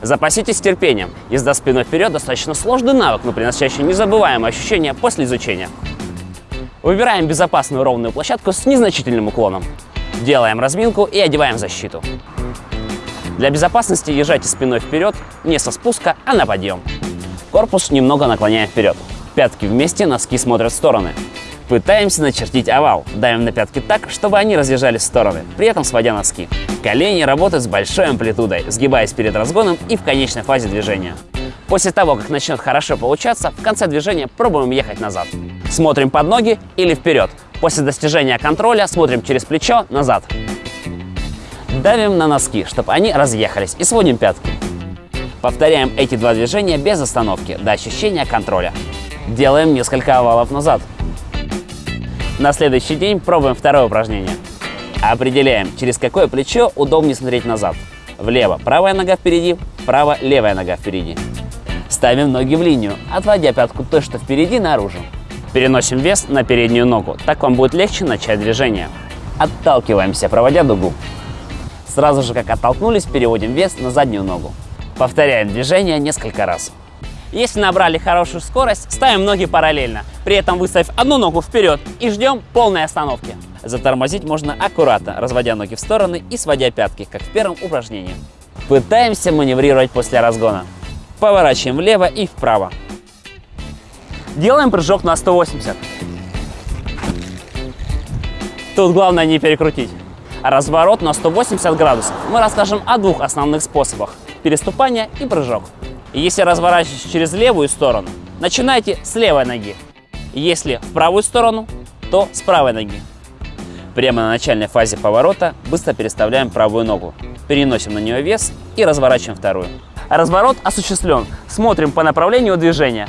Запаситесь терпением. Езда спиной вперед достаточно сложный навык, но приносящий незабываемые ощущения после изучения. Выбираем безопасную ровную площадку с незначительным уклоном. Делаем разминку и одеваем защиту. Для безопасности езжайте спиной вперед, не со спуска, а на подъем. Корпус немного наклоняем вперед. Пятки вместе, носки смотрят в стороны. Пытаемся начертить овал. Давим на пятки так, чтобы они разъезжались в стороны, при этом сводя носки. Колени работают с большой амплитудой, сгибаясь перед разгоном и в конечной фазе движения. После того, как начнет хорошо получаться, в конце движения пробуем ехать назад. Смотрим под ноги или вперед. После достижения контроля смотрим через плечо назад. Давим на носки, чтобы они разъехались и сводим пятки. Повторяем эти два движения без остановки, до ощущения контроля. Делаем несколько овалов назад. На следующий день пробуем второе упражнение. Определяем, через какое плечо удобнее смотреть назад. Влево правая нога впереди, вправо левая нога впереди. Ставим ноги в линию, отводя пятку то, что впереди, наружу. Переносим вес на переднюю ногу, так вам будет легче начать движение. Отталкиваемся, проводя дугу. Сразу же, как оттолкнулись, переводим вес на заднюю ногу. Повторяем движение несколько раз. Если набрали хорошую скорость, ставим ноги параллельно, при этом выставив одну ногу вперед и ждем полной остановки. Затормозить можно аккуратно, разводя ноги в стороны и сводя пятки, как в первом упражнении. Пытаемся маневрировать после разгона. Поворачиваем влево и вправо. Делаем прыжок на 180. Тут главное не перекрутить. Разворот на 180 градусов. Мы расскажем о двух основных способах. Переступание и прыжок. Если разворачиваетесь через левую сторону, начинайте с левой ноги. Если в правую сторону, то с правой ноги. Прямо на начальной фазе поворота быстро переставляем правую ногу, переносим на нее вес и разворачиваем вторую. Разворот осуществлен. Смотрим по направлению движения.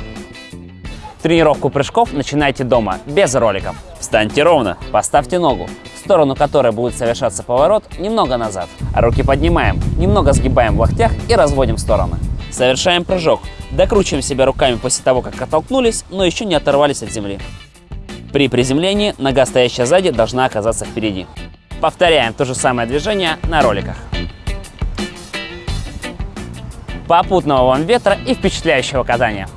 Тренировку прыжков начинайте дома, без роликов. Встаньте ровно, поставьте ногу, в сторону которой будет совершаться поворот, немного назад. Руки поднимаем, немного сгибаем в локтях и разводим в стороны. Совершаем прыжок. Докручиваем себя руками после того, как оттолкнулись, но еще не оторвались от земли. При приземлении нога, стоящая сзади, должна оказаться впереди. Повторяем то же самое движение на роликах. Попутного вам ветра и впечатляющего катания!